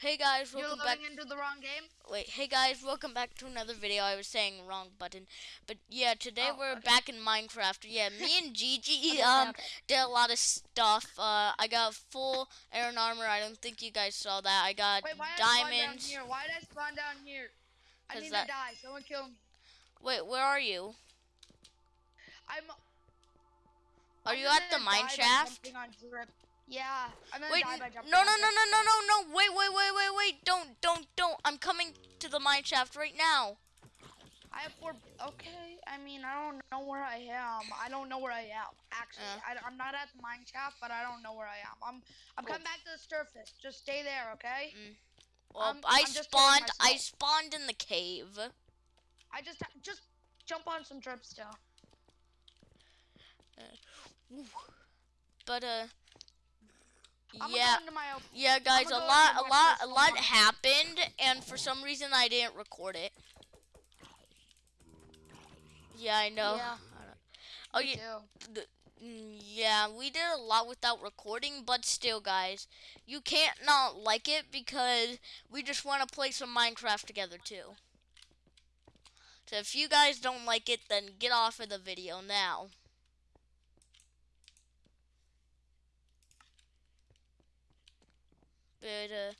Hey guys, welcome You're back. into the wrong game. Wait, hey guys, welcome back to another video. I was saying wrong button, but yeah, today Oh, we're okay. back in Minecraft. Yeah, me and Gigi Okay, um okay. did a lot of stuff. Uh, I got full iron armor. I don't think you guys saw that. I got Wait, why did I spawn down diamonds. here? Why did I spawn down here? I need that- to die. Someone kill me. Wait, where are you? I'm. Are I'm you at the mine shaft? Jumping on drip. Yeah, I'm gonna Wait, die by jumping no, no, no, no, no, no, no. Wait, wait, wait, wait, wait. Don't, don't, don't. I'm coming to the mine shaft right now. I have four. Okay, I mean, I don't know where I am. I don't know where I am. Actually, Uh. I, am not at the mine shaft, but I don't know where I am. I'm. I'm coming back to the surface. Just stay there, okay? Well, I'm- I I'm spawned. I spawned in the cave. I just just jump on some dripstone. But uh, I'm yeah. gonna my open. Yeah, guys, a lot, a lot, a lot happened, and for some reason I didn't record it. Yeah, I know. Yeah. I Oh, yeah, mm, yeah, we did a lot without recording, but still, guys, you can't not like it because we just want to play some Minecraft together too. So if you guys don't like it, then get off of the video now. Uh,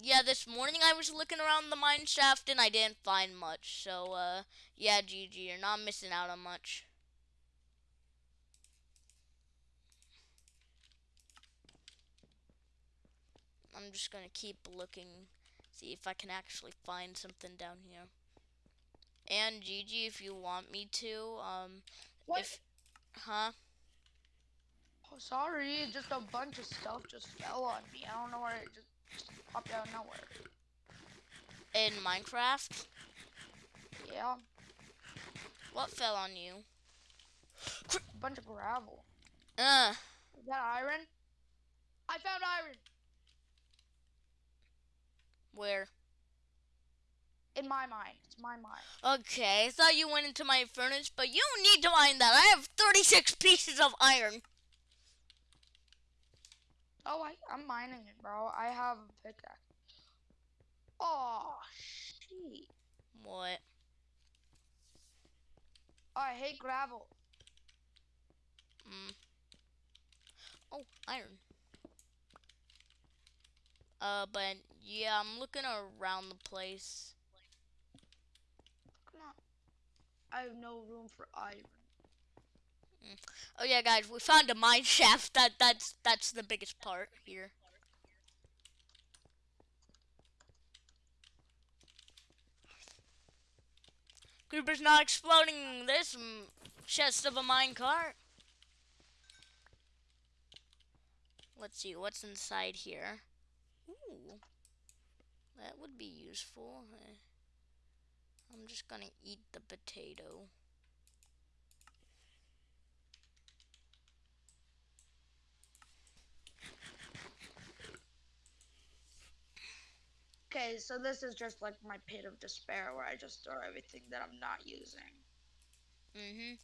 yeah, this morning I was looking around the mine shaft and I didn't find much. So uh, yeah, GG, you're not missing out on much. I'm just gonna keep looking, see if I can actually find something down here. And Gigi, if you want me to, um, What? if, huh? Oh, sorry. Just a bunch of stuff just fell on me. I don't know where it just popped out of nowhere. In Minecraft, Yeah, what fell on you? a bunch of gravel. Uh, Is that iron? I found iron where? in my mind. It's my mind. Okay, I thought you went into my furnace, but you need to mine that. I have 36 pieces of iron. Oh, I, I'm mining it, bro. I have a pickaxe. Oh, shit. What? Oh, I hate gravel. Mm. Oh, iron. Uh, but yeah, I'm looking around the place. Come on. I have no room for iron. Oh yeah, guys, we found a mine shaft. That that's that's the biggest part here. Creeper's not exploding this mm, chest of a mine cart. Let's see what's inside here. Ooh, that would be useful. Eh, I'm just gonna eat the potato. Okay, so this is just like my pit of despair where I just throw everything that I'm not using. Mhm.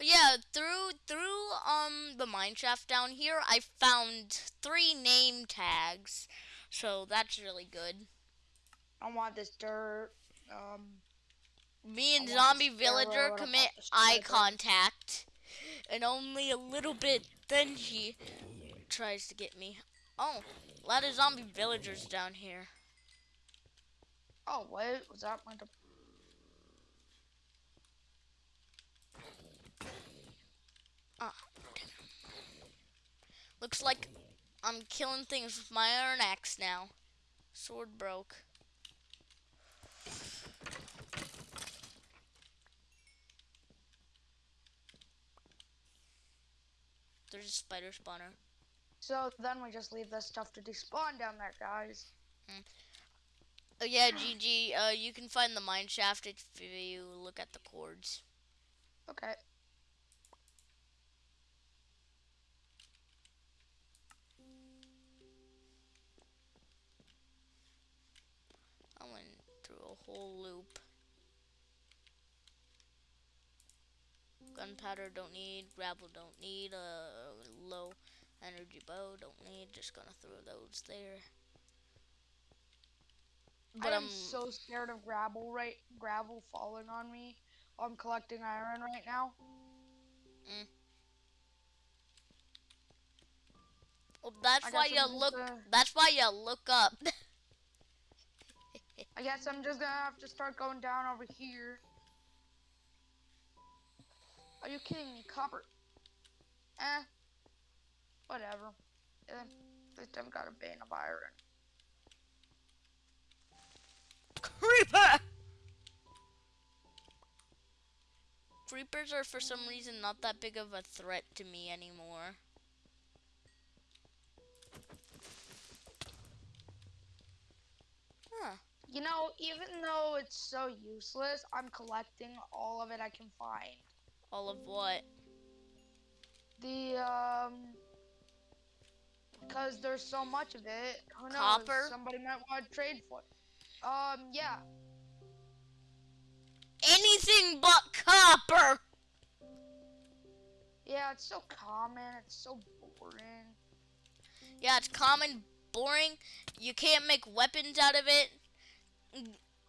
Yeah, through through um the mine shaft down here, I found three name tags, so that's really good. I want this dirt. Um, Me and zombie villager commit eye contact, and only a little bit. Then he tries to get me. Oh, a lot of zombie villagers down here. Oh, wait, was that my. Ah. Looks like I'm killing things with my iron axe now. Sword broke. There's a spider spawner. so then we just leave this stuff to despawn down there, guys. Oh yeah, GG. Uh, you can find the mine shaft if you look at the coords. Okay. I went through a whole loop. Gunpowder don't need, gravel don't need, uh, low energy bow don't need, just gonna throw those there. But I am I'm so scared of gravel right gravel falling on me. I'm collecting iron right now. well, that's why you look. gonna- That's why you look up. I guess I'm just gonna have to start going down over here. Are you kidding me? Copper. Eh. Whatever. Eh, At least I've got a vein of iron. Creeper. Creepers are for some reason not that big of a threat to me anymore. Huh. You know, even though it's so useless, I'm collecting all of it I can find. All of what? The um because there's so much of it, who knows? Copper? Somebody might want to trade for it. Um, yeah. Anything but copper. Yeah, it's so common, it's so boring. Yeah, it's common, boring. You can't make weapons out of it.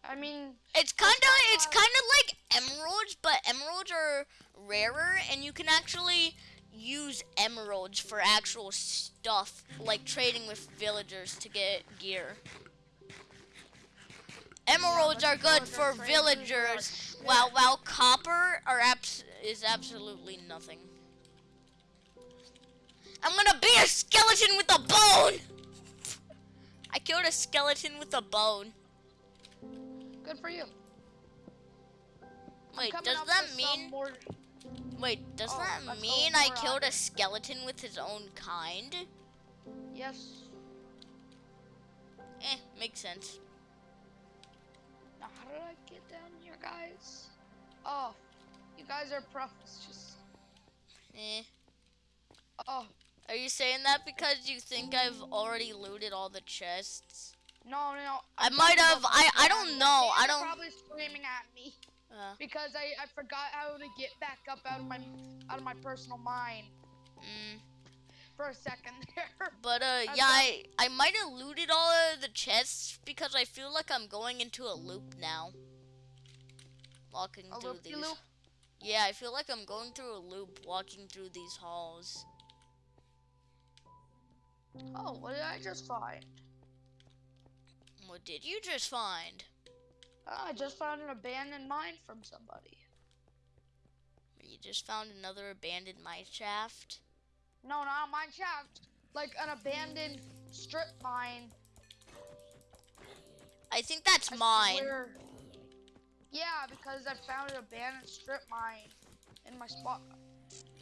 I mean, It's kind of it's kind of like emeralds, but emeralds are rarer, and you can actually use emeralds for actual stuff, like trading with villagers to get gear. Emeralds are good for villagers, while while copper are abs- is absolutely nothing. I'm gonna be a skeleton with a bone. I killed a skeleton with a bone. good for you. Wait, does that mean? more Wait, does Oh, that mean I killed on a skeleton with his own kind? Yes. Eh, makes sense. Did I get down here, guys? Oh, you guys are pros. Just Eh. oh Are you saying that because you think I've already looted all the chests? no no. I I'm might have. I I don't know. I don't. Probably screaming at me Uh, because I I forgot how to get back up out of my out of my personal mind. mm, for a second there. but uh, yeah, I I might have looted all of the chests because I feel like I'm going into a loop now. Walking A through these. loop? Yeah, I feel like I'm going through a loop walking through these halls. Oh, what did I just find? What did you just find? Oh, I just found an abandoned mine from somebody. You just found another abandoned mine shaft. No, not a mine shaft. Like an abandoned strip mine. I think that's I mine. swear. Yeah, because I found an abandoned strip mine in my spot.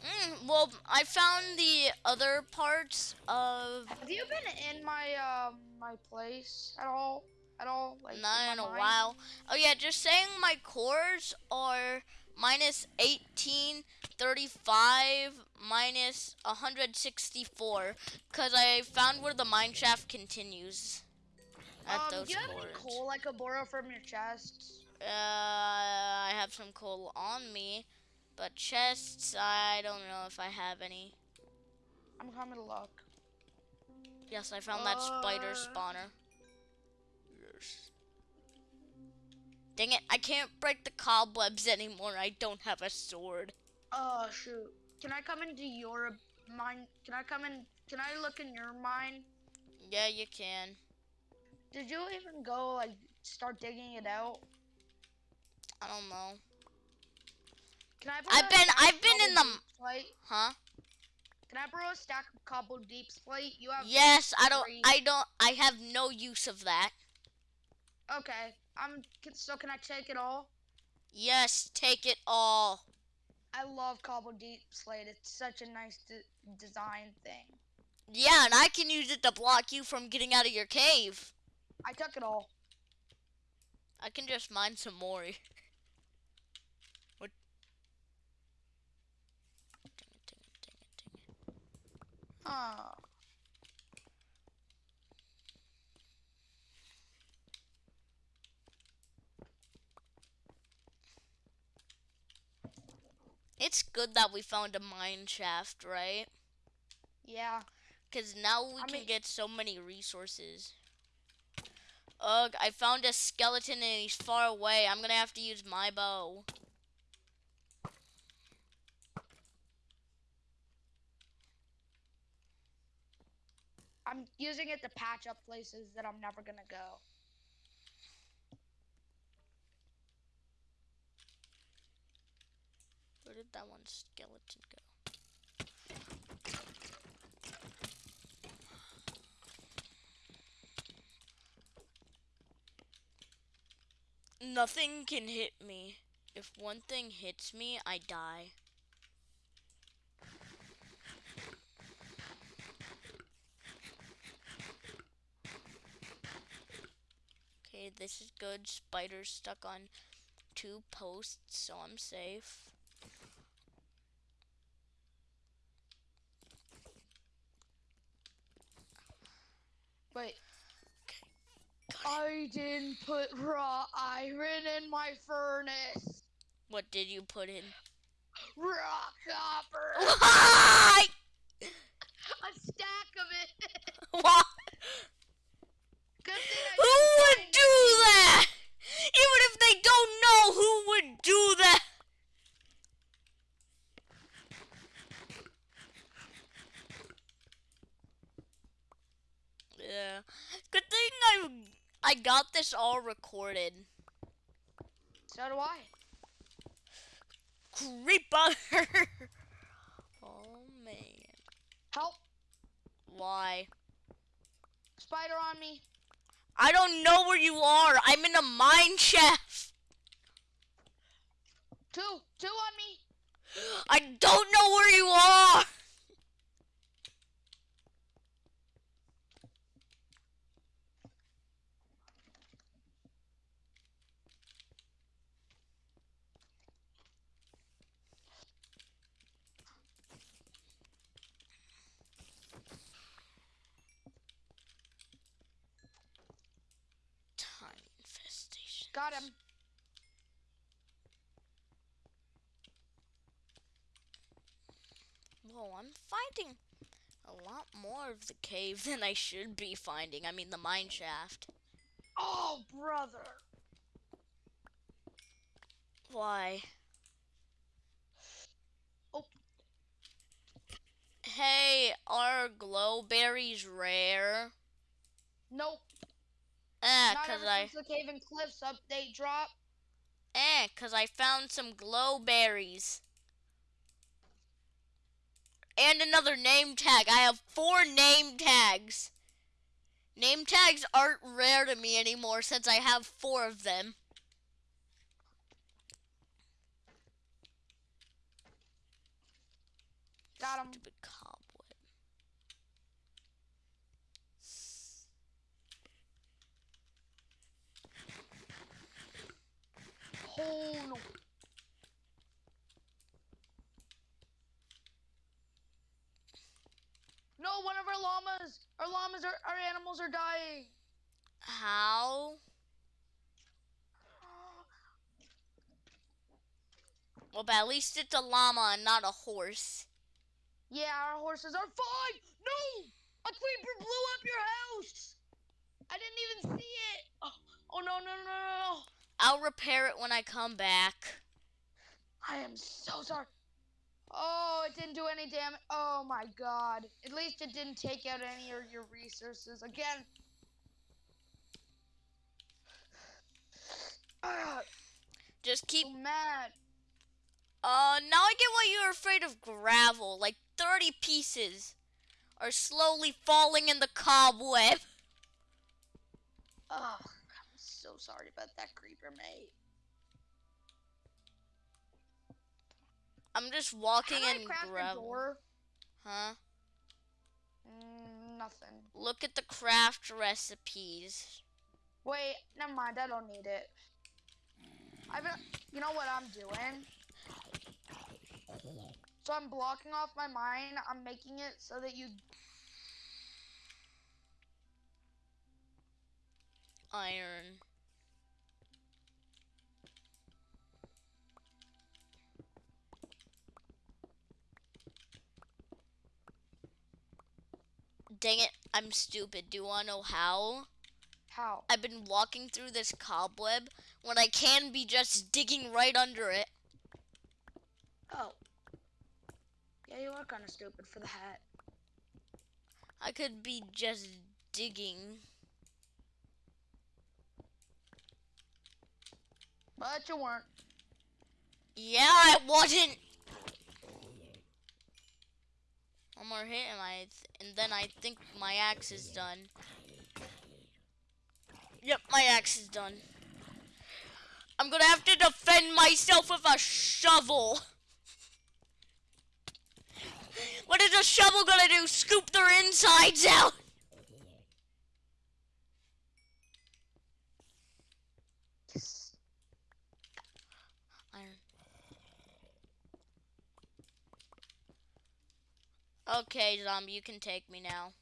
Mm, well, I found the other parts of Have you been in my um my place at all? At all? Like not my in a mine? while. Oh yeah, just saying my coords are minus 18, 35, minus 164, because I found where the mine shaft continues. At Um, those do you have any cores. coal I could borrow from your chest? Uh, I have some coal on me, but chests, I don't know if I have any. I'm coming to look. Yes, I found that spider Uh. spawner. Yes. Dang it, I can't break the cobwebs anymore. I don't have a sword. Oh shoot. Can I come into your mine? Can I come in? Can I look in your mine? Yeah, you can. Did you even go like start digging it out? I don't know. Can I? I've been- I've been in the- deep slate? Huh? Can I borrow a stack of cobble deep slate? You have. Yes, I don't three. I don't I have no use of that. Okay. I'm. So can I take it all? Yes, take it all. I love cobble deep slate. It's such a nice de- design thing. Yeah, and I can use it to block you from getting out of your cave. I took it all. I can just mine some more. what? Dang it, dang it, dang it, dang it. Huh. It's good that we found a mine shaft, right? Yeah. Because now we I can mean- get so many resources. Ugh, I found a skeleton and he's far away. I'm gonna have to use my bow. I'm using it to patch up places that I'm never gonna go. Did that one skeleton go? Nothing can hit me. If one thing hits me, I die. Okay, this is good. Spider's stuck on two posts, so I'm safe. Wait. I didn't put raw iron in my furnace. What did you put in? Raw copper. Why? A stack of it. Why? Good thing I Who didn't would find do that? Even if they don't know, who would do that? Yeah. Good thing I I got this all recorded. So do I. Creeper. oh man. Help. Why? Spider on me. I don't know where you are. I'm in a mine shaft. Two. Two on me. I don't know where you are. Time infestation. Got him. Whoa, I'm finding a lot more of the cave than I should be finding. I mean, the mine shaft. Oh, brother. Why? Oh. Hey, are glow berries rare? Nope. Eh, Not cause I, since the Cave and Cliffs update drop. eh, cause I found some glow berries. And another name tag. I have four name tags. Name tags aren't rare to me anymore since I have four of them. Got him. Stupid cobweb. Oh no. No, one of our llamas. Our llamas are our animals are dying. How? Well, but at least it's a llama and not a horse. Yeah, our horses are fine. No, a creeper blew up your house. I didn't even see it. Oh, oh no, no, no, no, no. I'll repair it when I come back. I am so sorry. Oh, it didn't do any damage. Oh my god. At least it didn't take out any of your resources. Again. Ah, Just keep. so mad. Uh, now I get why you're afraid of gravel. Like 30 pieces are slowly falling in the cobweb. Oh, I'm so sorry about that creeper, mate. I'm just walking How in gravel. door? Huh? Mm, nothing. Look at the craft recipes. Wait, never mind. I don't need it. I've been, you know what I'm doing? So I'm blocking off my mine. I'm making it so that you. Iron. Dang it, I'm stupid. Do you want to know how? How? I've been walking through this cobweb when I can be just digging right under it. Oh. Yeah, you are kind of stupid for the hat. I could be just digging. But you weren't. Yeah, I wasn't. One more hit and I, th- and then I think my axe is done. Yep, my axe is done. I'm gonna have to defend myself with a shovel. What is a shovel gonna do? Scoop their insides out? Okay, zombie, you can take me now.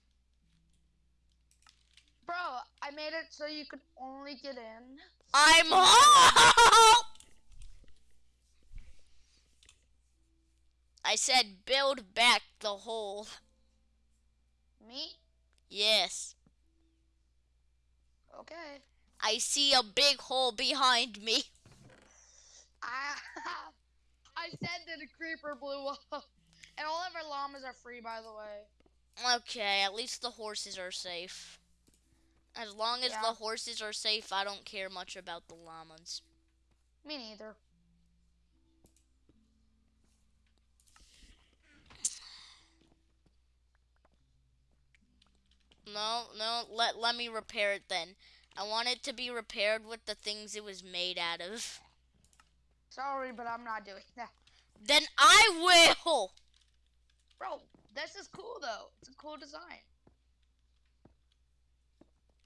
Bro, I made it so you could only get in. I'm home! I said build back the hole. Me? Yes. Okay. I see a big hole behind me. I I said that a creeper blew up. And all of our llamas are free, by the way. Okay, at least the horses are safe. As long as Yeah. the horses are safe, I don't care much about the llamas. Me neither. No, no, let let me repair it then. I want it to be repaired with the things it was made out of. Sorry, but I'm not doing that. Then I will. Bro, this is cool though. It's a cool design.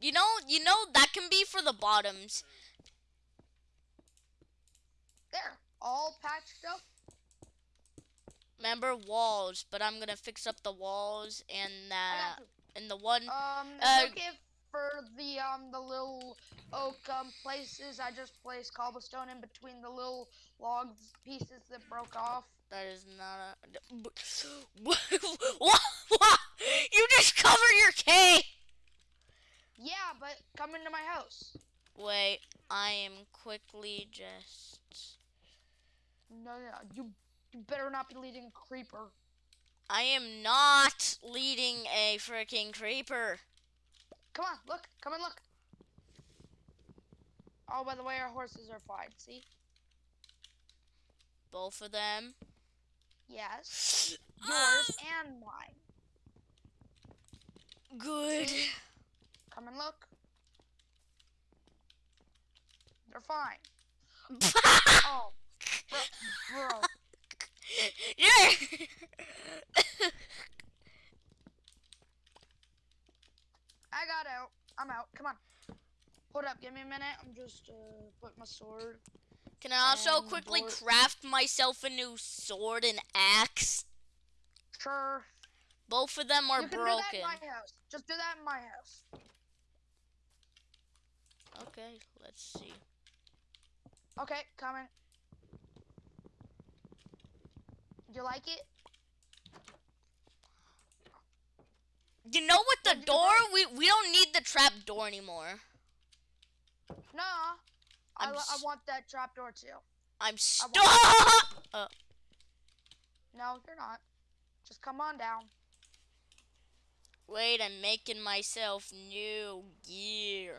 You know, you know that can be for the bottoms. There, all patched up. Remember walls, but I'm gonna fix up the walls and that you. And the one. Um, Uh, okay for the um the little oak um places. I just placed cobblestone in between the little log pieces that broke off. That is not a. What? What? You just covered your K. Yeah, but come into my house. Wait, I am quickly just. No, no, you you better not be leading a creeper. I am not leading a freaking creeper. Come on, look, come and look. Oh, by the way, our horses are fine. See? Both of them. Yes. Yours ah! and mine. Good. Come and look. They're fine. Oh, bro, bro. Yeah. I got out. I'm out. Come on. Hold up. Give me a minute. I'm just uh, put my sword. Can I also quickly craft myself a new sword and axe? Sure. Both of them are you can do that broken. in my house. Just do that in my house. Okay, let's see. Okay, coming. You like it? You know what the door? We we don't need the trap door anymore. No. I, I want that trap door too. I'm stuck. want- uh. No, you're not. Just come on down. Wait, I'm making myself new gear.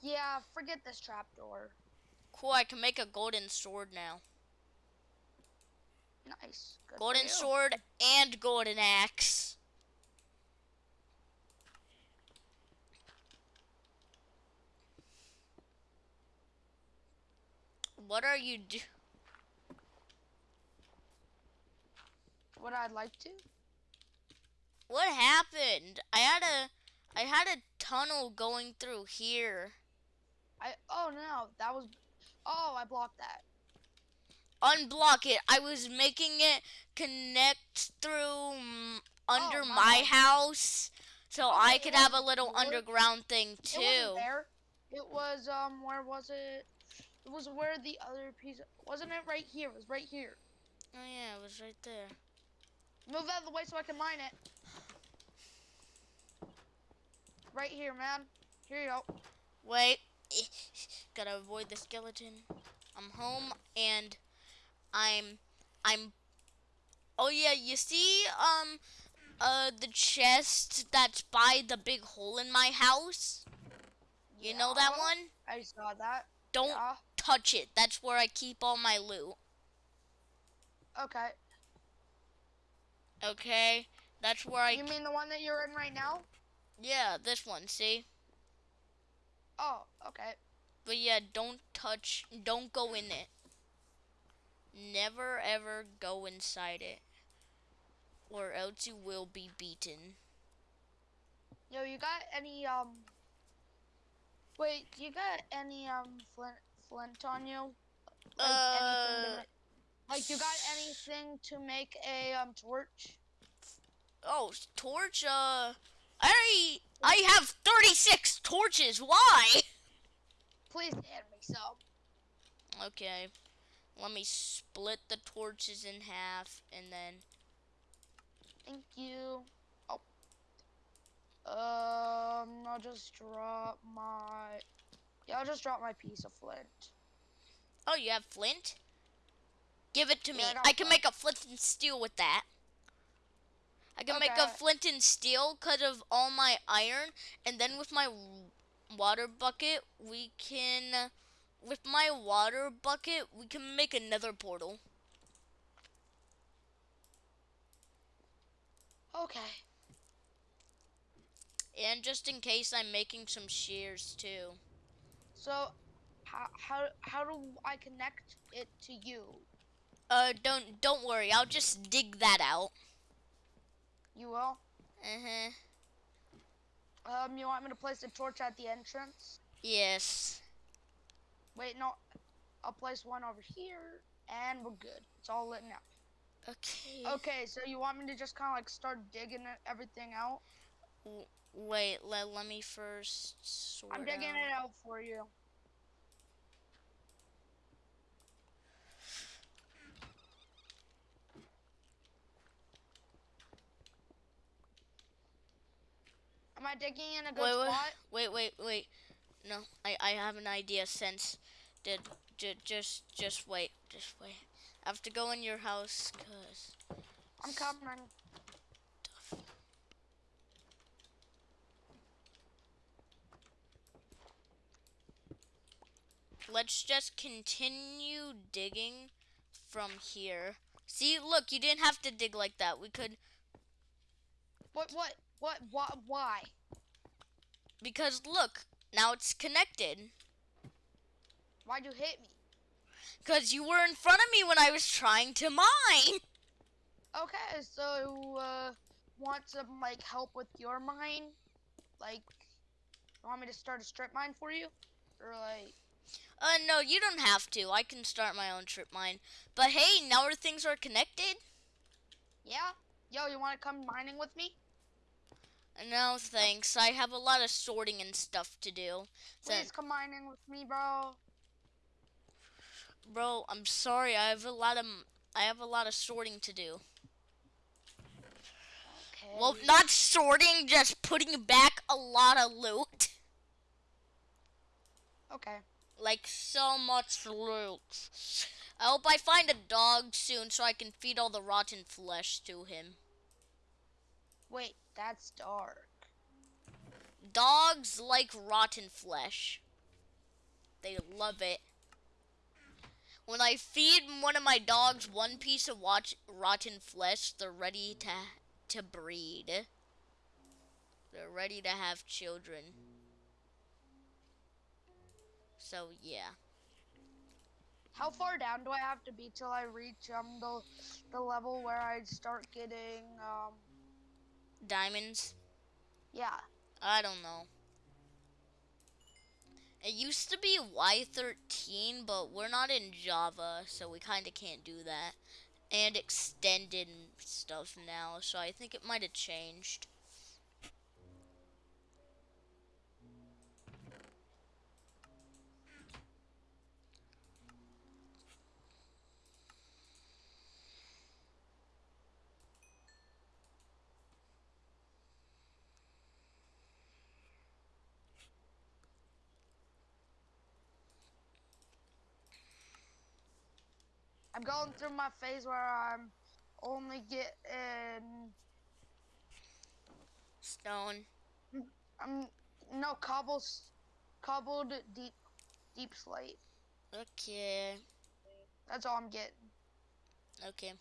Yeah, forget this trapdoor. Cool, I can make a golden sword now. Nice. Good Golden sword and golden axe. What are you do? What I'd like to? What happened? I had a I had a tunnel going through here. I oh no, that was oh I blocked that. Unblock it. I was making it connect through mm, under Oh, my my house So Oh, I it could have a little underground thing It too. wasn't there. It was um where was it? It was where the other piece wasn't it right here? It was right here. Oh yeah, it was right there. Move out of the way so I can mine it. Right here, man. Here you go. Wait. Gotta avoid the skeleton. I'm home and I'm I'm Oh yeah, you see um uh the chest that's by the big hole in my house? You know that one? I saw that. Don't Yeah. touch it. That's where I keep all my loot. Okay. Okay? That's where I You mean the one that you're in right now? Yeah, this one, see? Oh, okay. But yeah, don't touch, don't go in it. Never ever go inside it. Or else you will be beaten. Yo, you got any um? Wait, you got any um flint flint on you? Like Uh, like you got anything to make a um torch? Oh, torch, uh, I, I have 36 torches, why? Please hand me some. Okay, let me split the torches in half and then, Thank you. Oh. Um, I'll just drop my. Yeah, I'll just drop my piece of flint. oh, you have flint? Give it to me. I I can flint. make a flint and steel with that. I can make a flint and steel because of all my iron, and then with my water bucket, we can, with my water bucket, we can make another portal. Okay. And just in case, I'm making some shears too. So, how how how do I connect it to you? Uh, don't don't worry. I'll just dig that out. You will. Uh huh. Um, you want me to place the torch at the entrance? Yes. Wait, no. I'll place one over here, and we're good. It's all lit now. Okay. Okay, so you want me to just kind of like start digging everything out? Wait. Let let me first sort I'm digging out. it out for you. Am I digging in a good Wait, wait, spot? wait, wait, wait. No, I, I have an idea. Since did j- just just wait, just wait. I have to go in your house, cause I'm coming. let's just continue digging from here. See, look, you didn't have to dig like that. We could What? What? What? What? Why? because look, now it's connected. Why'd you hit me? Cause you were in front of me when I was trying to mine. Okay, so uh, want some like help with your mine? Like, you want me to start a strip mine for you, or like? Uh, no, you don't have to. I can start my own strip mine. But hey, now our things are connected. Yeah. Yo, you want to come mining with me? No, thanks. I have a lot of sorting and stuff to do. So- Please come mining with me, bro. bro, I'm sorry. I have a lot of I have a lot of sorting to do. Okay. Well, not sorting, just putting back a lot of loot. Okay. Like so much loot. I hope I find a dog soon so I can feed all the rotten flesh to him. Wait, that's dark. Dogs like rotten flesh. They love it. When I feed one of my dogs one piece of watch, rotten flesh, they're ready to to breed. They're ready to have children. So yeah. How far down do I have to be till I reach um the the level where I start getting um Diamonds? yeah. I don't know. It used to be Y13, but we're not in Java, so we kind of can't do that. And extended stuff now, so I think it might have changed. Going through my phase where I'm only getting Stone. I'm no cobbles, cobbled deep, deep slate. Okay. That's all I'm getting. Okay.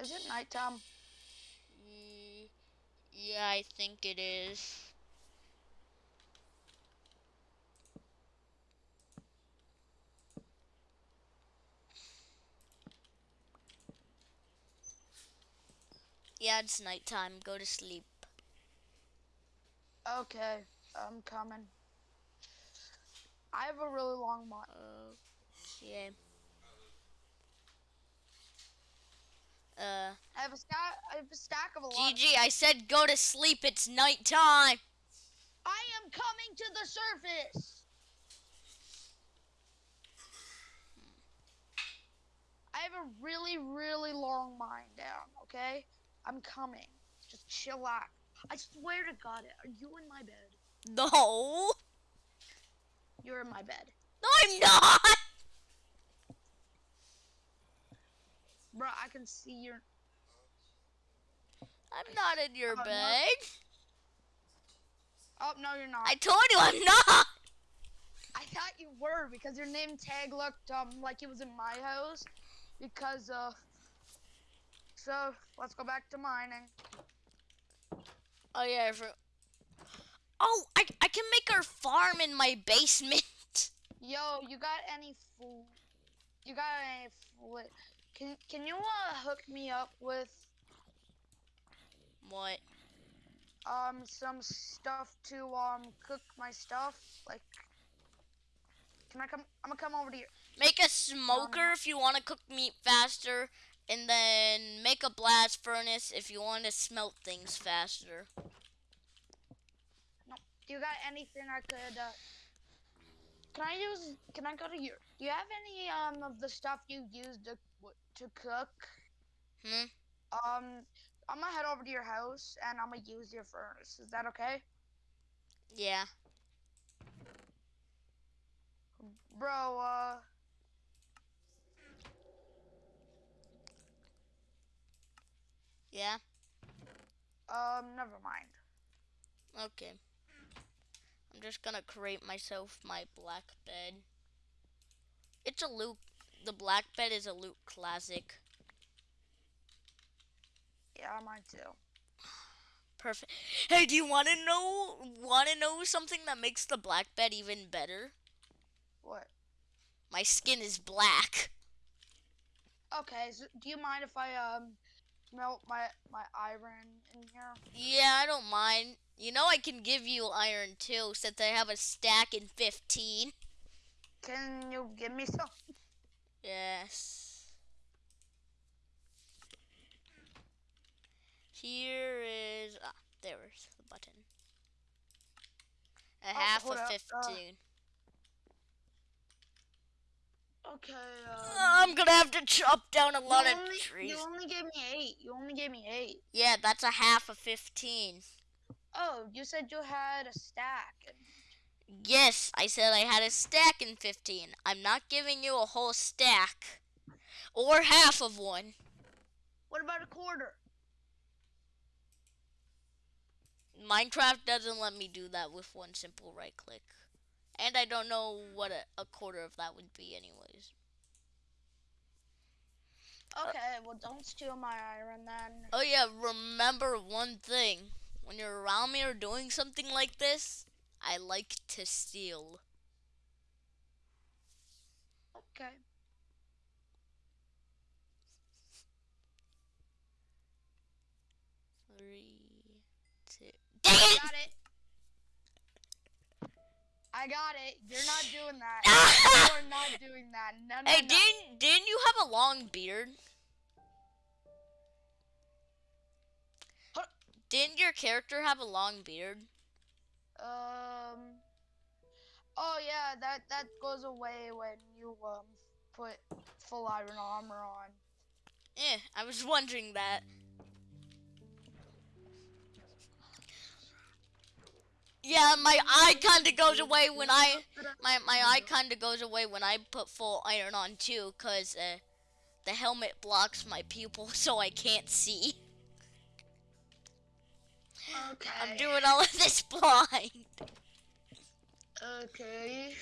Is it nighttime? Yeah, I think it is. Yeah, it's nighttime. Go to sleep. Okay, I'm coming. I have a really long month. Okay. Uh, I have a stack. A stack of a lot. GG, I said go to sleep. It's night time. I am coming to the surface. I have a really, really long mine down. Okay, I'm coming. Just chill out. I swear to God, it are you in my bed? No. You're in my bed, No, I'm not. bro. I can see your. I'm not in your Oh, no. bed. Oh no, you're not. I told you I'm not. I thought you were because your name tag looked um like it was in my house. Because uh. So let's go back to mining. Oh yeah. I for- oh, I I can make our farm in my basement. Yo, you got any food? You got any food? Can can you uh hook me up with What? um some stuff to um cook my stuff? Like, can I come? I'm gonna come over to you. Make a smoker if you want to cook meat faster, and then make a blast furnace if you want to smelt things faster. No. Do you got anything I could? Uh, can I use? Can I go to your? Do you have any um of the stuff you used to to cook? Hmm. Um, I'm gonna head over to your house and I'm gonna use your furnace. Is that okay, Yeah. bro? Uh. Yeah. Um, never mind. Okay. I'm just gonna create myself my black bed. It's a loot. The black bed is a loot classic. Yeah, mine too. Perfect. Hey, do you want to know? Want to know something that makes the black bed even better? What? My skin is black. Okay, so do you mind if I um melt my my iron in here? Yeah, I don't mind. You know I can give you iron too, since I have a stack in 15. Can you give me some? Yes. Here is ah, there's the button. A Oh, half of uh, fifteen. Okay. Um, I'm gonna have to chop down a lot you of trees. You only gave me eight. You only gave me eight. Yeah, that's a half of fifteen. Oh, you said you had a stack. Yes, I said I had a stack in fifteen. I'm not giving you a whole stack. Or half of one. What about a quarter? Minecraft doesn't let me do that with one simple right click. And I don't know what a, a quarter of that would be anyways. Uh, okay, well don't steal my iron then. Oh yeah, remember one thing. When you're around me or doing something like this, I like to steal. Okay. Three, two. Dang I got it. I got it. You're not doing that. You're not doing that. No, no, Hey, no. didn't didn't you have a long beard? Didn't your character have a long beard? Um. Oh yeah, that that goes away when you um put full iron armor on. Eh, I was wondering that. Yeah, my eye kind of goes away when I my my eye kind of goes away when I put full iron on too, cause uh, the helmet blocks my pupil, so I can't see. Okay. I'm doing all of this blind. Okay.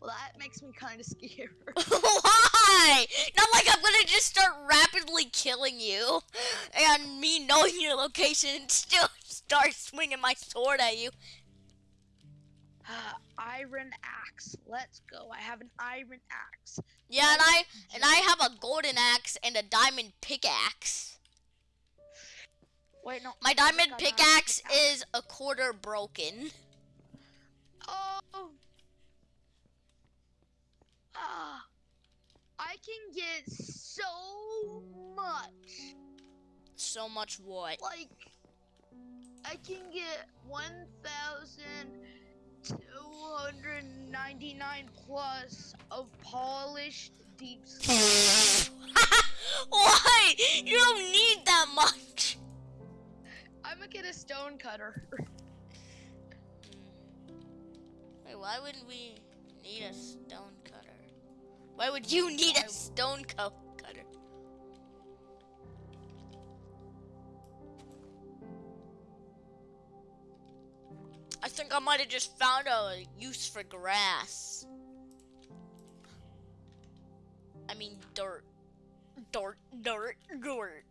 Well, that makes me kind of scared. Why? Not like I'm gonna just start rapidly killing you, and me knowing your location and still start swinging my sword at you. Uh, iron axe. Let's go. I have an iron axe. Yeah, and I and I have a golden axe and a diamond pickaxe. Wait, no. My diamond got an iron pickaxe pickaxe. is a quarter broken. Oh. Ah. I can get so much. So much what? Like, I can get 1,299 plus of polished deep. Why? You don't need that much. I'm gonna get a stone cutter. Wait, why wouldn't we need a stone cutter? Why would you need a stone co- cutter? I think I might have just found a use for grass. I mean dirt. Dirt, dirt, dirt.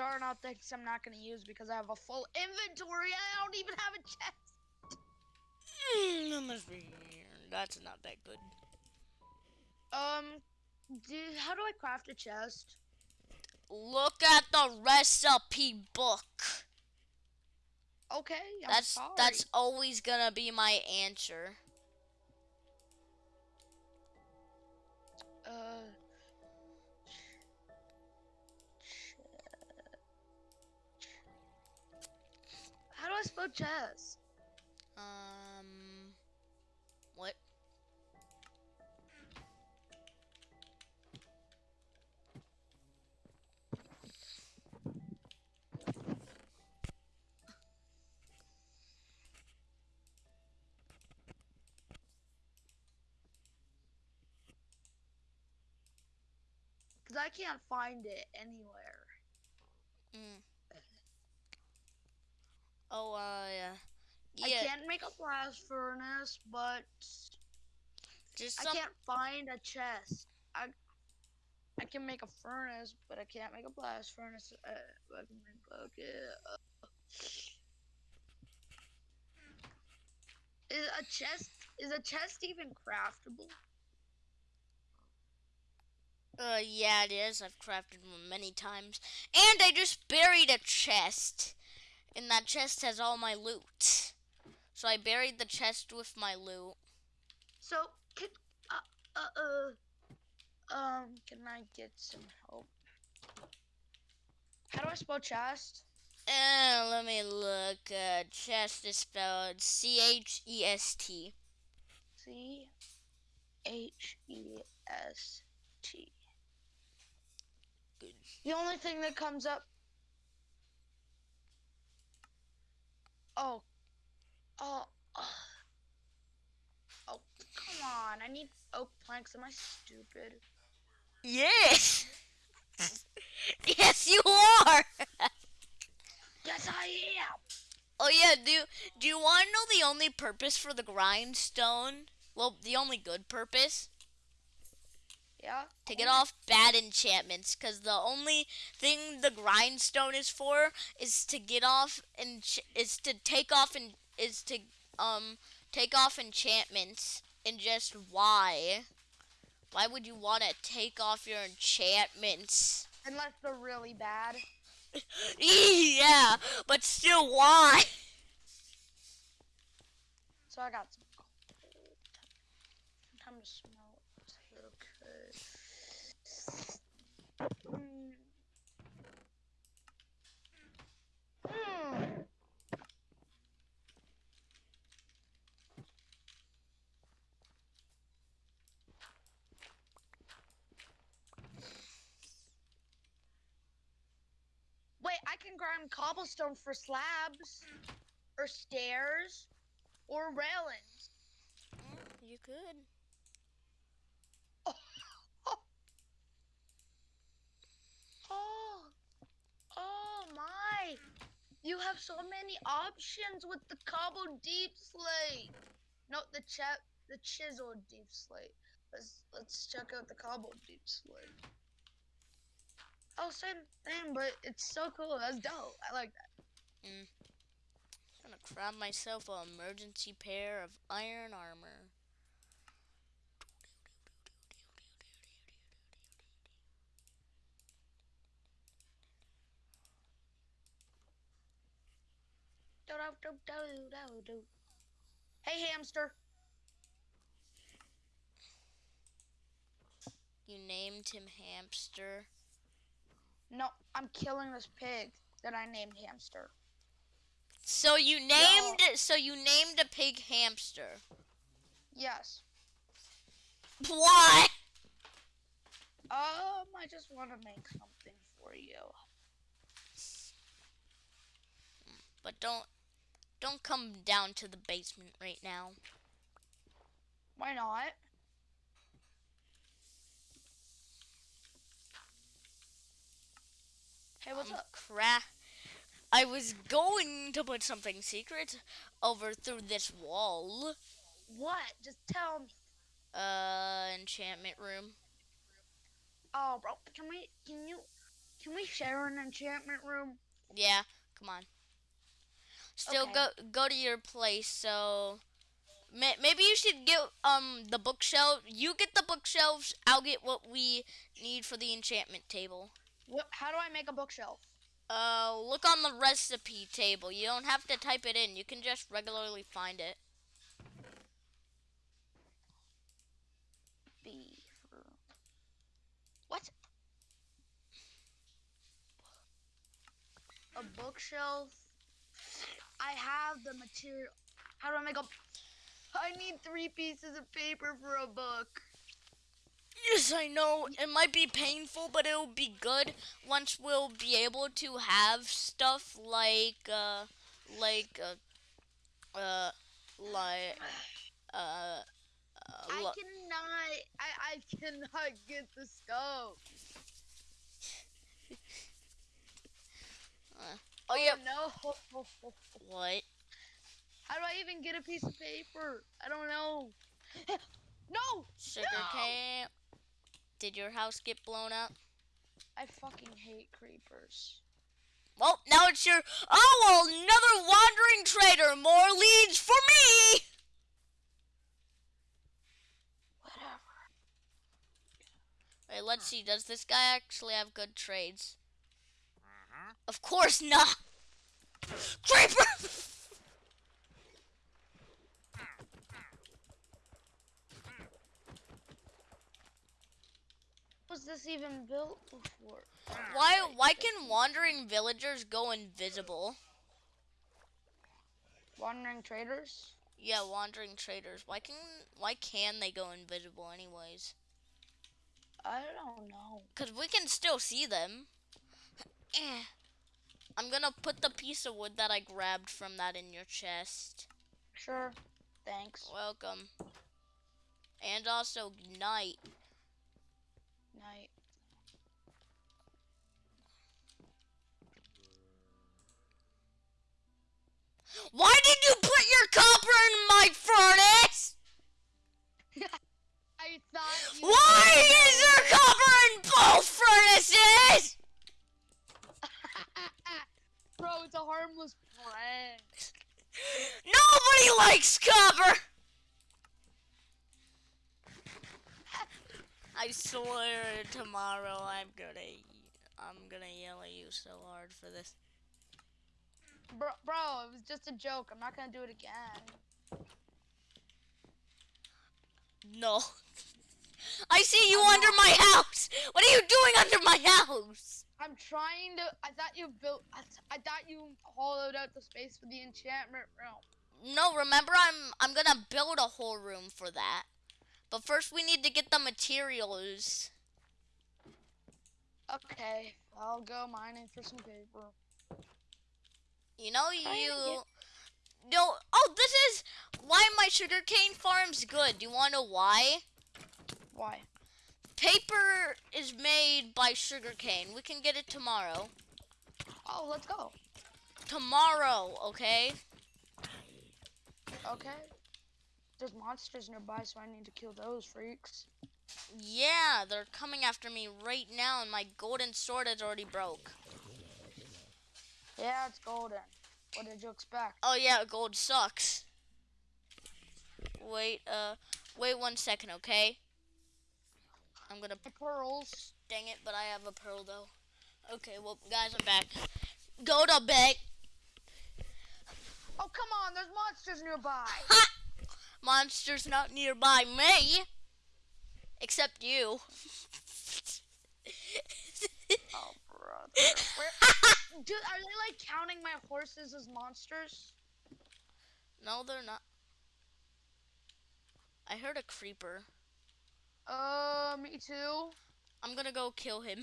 I'm throwing out things I'm not gonna use because I have a full inventory. I don't even have a chest. Mm, that must be. That's not that good. Um, do, how do I craft a chest? Look at the recipe book. Okay, I'm that's sorry. that's always gonna be my answer. uh. I spell chest? Um, what? Cause I can't find it anywhere. Mm. Oh, uh, yeah. I can't make a blast furnace, but just I can't find a chest. I I can make a furnace, but I can't make a blast furnace. Uh, I can make bucket. Uh, is a chest is a chest even craftable? Uh, yeah, it is. I've crafted one many times, and I just buried a chest, and that chest has all my loot. So I buried the chest with my loot. So can uh uh uh um can I get some help? How do I spell chest? Uh, let me look. Uh, chest is spelled C H E S T. C H E S T. Good. The only thing that comes up. Oh. Oh. Oh. Come on. I need oak planks. Am I stupid? Yes. yes, you are. Yes, I am. oh yeah. Do Do you want to know the only purpose for the grindstone? Well, the only good purpose Yeah. to get off bad enchantments. Cause the only thing the grindstone is for is to get off and is to take off and is to um take off enchantments. And just why? Why would you want to take off your enchantments? Unless they're really bad. yeah, but still, why? So I got some can grind cobblestone for slabs or stairs or railings. You could. You have so many options with the cobble deepslate. Not the ch- the chiseled deepslate. Let's let's check out the cobble deepslate. Oh, same thing, but it's so cool. That's dope. I like that. I'm gonna grab myself an emergency pair of iron armor. Do, do, do, do, do, do. Hey, hamster. You named him Hamster. No, I'm killing this pig that I named hamster. So you named so you named a pig Hamster. Yes. Why? Um, I just want to make something for you. But don't don't come down to the basement right now. Why not? Hey, what's I'm up? Cra- I was going to put something secret over through this wall. What? Just tell me. Uh, enchantment room. Oh, bro, can we? Can you? Can we share an enchantment room? Yeah, come on. Still Okay. go go to your place. So may, maybe you should get um the bookshelf. You get the bookshelves. I'll get what we need for the enchantment table. What? How do I make a bookshelf? Uh, look on the recipe table. You don't have to type it in. You can just regularly find it. B. What? A bookshelf. I have the material. How do I make a? I need three pieces of paper for a book. Yes, I know. It might be painful, but it'll be good once we'll be able to have stuff like, uh, like, uh, uh, like, uh, uh, I cannot. I I cannot get the scope. oh yeah, no. what? How do I even get a piece of paper? I don't know. no. Sugar No! cane. Did your house get blown up? I fucking hate creepers. Well, now it's your. Oh, well, another wandering trader. More leads for me. Whatever. Wait, let's see. Does this guy actually have good trades? Of course not. Creeper. Was this even built before? Why? Why can wandering villagers go invisible? Wandering traders? Yeah, wandering traders. Why can? Why can they go invisible anyways? I don't know. Cause we can still see them. Eh. I'm gonna put the piece of wood that I grabbed from that in your chest. Sure. Thanks. Welcome. And also night. Night. Why did you put your copper in my furnace? I thought you Why is there copper in both furnaces? It's a harmless prank. Nobody likes copper. I swear tomorrow I'm gonna I'm gonna yell at you so hard for this. Bro, bro, it was just a joke. I'm not gonna do it again. No. I see you under my house. What are you doing under my house? I'm trying to. I thought you built. I, th- I thought you hollowed out the space for the enchantment room. No, remember I'm I'm gonna build a whole room for that. But first we need to get the materials. Okay, I'll go mining for some paper. You know you. No. Oh, this is why my sugarcane farm's good. Do you want to know why? Why? Paper is made by sugarcane. We can get it tomorrow. Oh, let's go. Tomorrow, okay? Okay. There's monsters nearby, so I need to kill those freaks. Yeah, they're coming after me right now, and my golden sword is already broke. Yeah, it's golden. What did you expect? Oh yeah, gold sucks. Wait, uh, wait one second, okay? I'm gonna pearls. dang it, but I have a pearl though. Okay, well, guys, I'm back. Go to bed. Oh, come on. There's monsters nearby. Ha! Monsters not nearby me. Except you. Oh, brother. Where, dude, are they like counting my horses as monsters? no, they're not. I heard a creeper. Uh, me too. I'm gonna go kill him.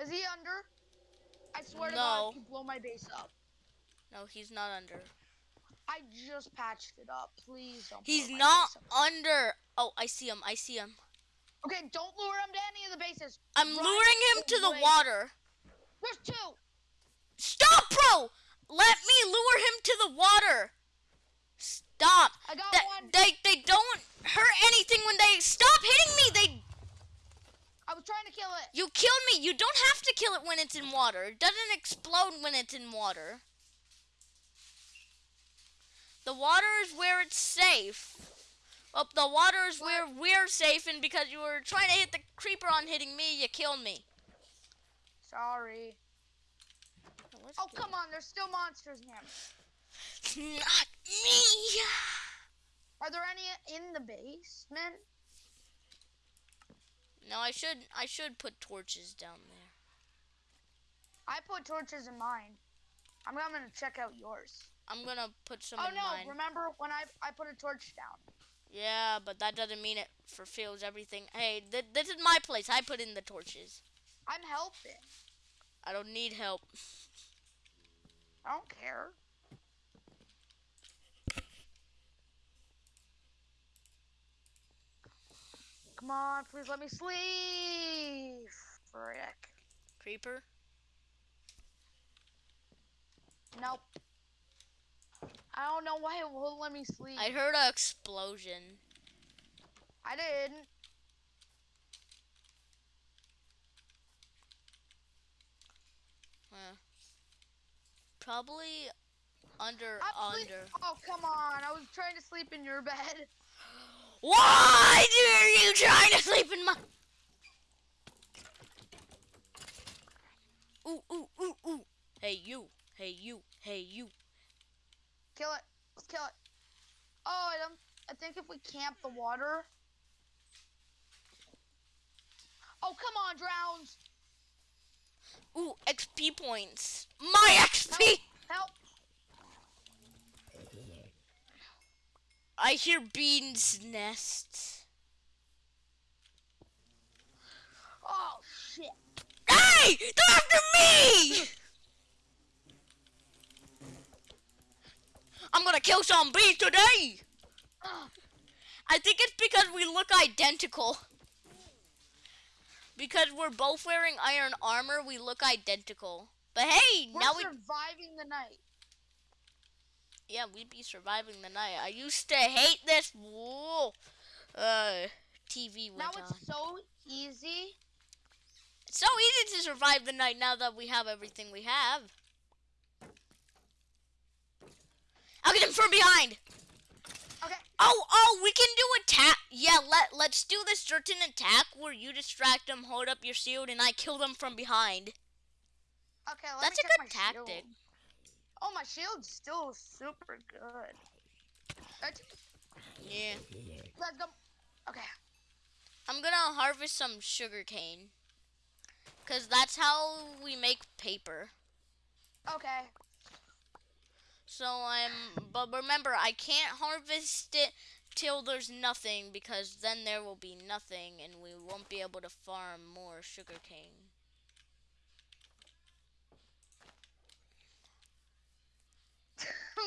Is he under? I swear to God, you blow my base up. No, he's not under. I just patched it up. Please don't. He's not under. Oh, I see him. I see him. Okay, don't lure him to any of the bases. I'm Run luring him to the water. There's two. Stop, bro! Let me lure him to the water. Stop. I got one. they they don't hurt anything when they stop hitting me. They I was trying to kill it. you killed me. You don't have to kill it when it's in water. It doesn't explode when it's in water. The water is where it's safe. Well, the water is where we're safe, and because you were trying to hit the creeper on hitting me, you killed me. Sorry. Let's Oh, come on. There's still monsters near me. Not me. Are there any in the basement? No, I should I should put torches down there. I put torches in mine. I'm gonna check out yours. I'm gonna put some oh in no! mine. Remember when I I put a torch down? Yeah, but that doesn't mean it fulfills everything. Hey, th- this is my place. I put in the torches. I'm helping. I don't need help. I don't care. Come on, please let me sleep. Frick. Creeper. Nope. I don't know why it won't let me sleep. I heard an explosion. I didn't. Huh. Probably under I'm under. Oh come on! I was trying to sleep in your bed. Why are you trying to sleep in my? Ooh ooh ooh ooh. Hey you. Hey you. Hey you. Kill it. Let's kill it. Oh, I don't. I think if we camp the water. Oh come on, drowns! Ooh XP points. My XP. Help! I hear beans nests. Oh shit! Hey! They're after me! I'm gonna kill some bees today! I think it's because we look identical. Because we're both wearing iron armor, we look identical. But hey, We're now we are surviving the night. Yeah, we'd be surviving the night. I used to hate this. Whoa, uh, TV Now on. it's so easy. It's so easy to survive the night now that we have everything we have. I'll get him from behind. Okay. Oh, oh, we can do attack. Yeah, let let's do this certain attack where you distract them, hold up your shield, and I kill them from behind. Okay, That's a good my shield. Oh, my shield's still super good. Yeah. let's go. Okay. I'm gonna harvest some sugar cane. Cause that's how we make paper. Okay. So I'm, but remember, I can't harvest it till there's nothing because then there will be nothing and we won't be able to farm more sugar cane.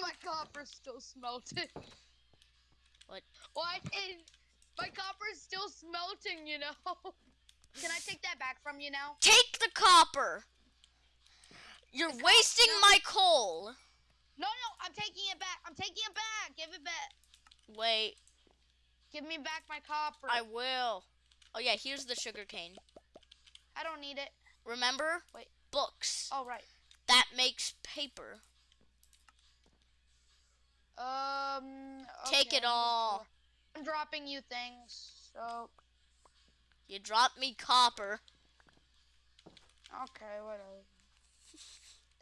Oh copper's still smelting. What? What? And my copper's still smelting, you know? Can I take that back from you now? Take the copper. You're The wasting my coal. No, no, I'm taking it back. I'm taking it back. Give it back. Wait, Give me back my copper. I will. Oh yeah, here's the sugar cane. I don't need it. Remember? Wait. Books. Oh, right. That makes paper. Um. Take it I'm all. I'm dropping you things. So You dropped me copper. okay, whatever.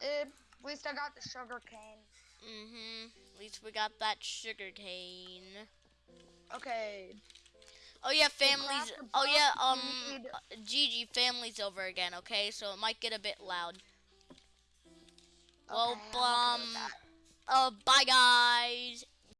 Eh, at least I got the sugar cane. Mm-hmm. At least we got that sugar cane. Okay. Oh yeah, families. Oh yeah, um, uh, Gigi, family's over again. Okay, so it might get a bit loud. Well, Okay, okay with um. Uh, bye guys.